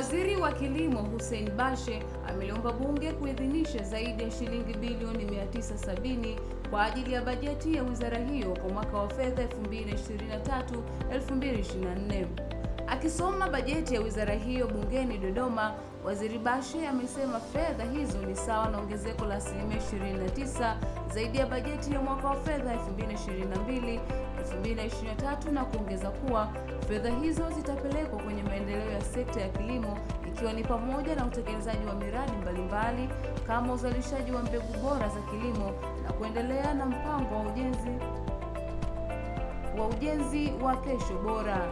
Waziri wa Kilimo Hussein Bashe ameliomba bunge kuidhinisha zaidi ya shilingi bilioni 970 kwa ajili ya bajeti ya wizara hiyo kwa mwaka wa fedha 2023-2024. Akisoma bajeti ya wizara hiyo bungeni Dodoma, Waziri Bashe amesema fedha hizo ni sawa na ongezeko la asilimia 29 zaidi ya bajeti ya mwaka wa fedha 2022 2023 na kuongeza kuwa fedha hizo zitapelekwa kwenye maendeleo ya sekta ya kilimo ikiwa ni pamoja na utekelezaji wa miradi mbalimbali kama uzalishaji wa mbegu bora za kilimo na kuendelea na mpango wa ujenzi wa ujenzi wa kesho bora.